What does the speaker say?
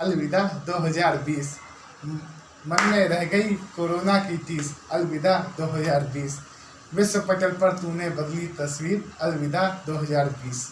अलविदा 2020 मन में रह गई कोरोना की टीस अलविदा 2020 विश्व पटल पर तूने बदली तस्वीर, अलविदा 2020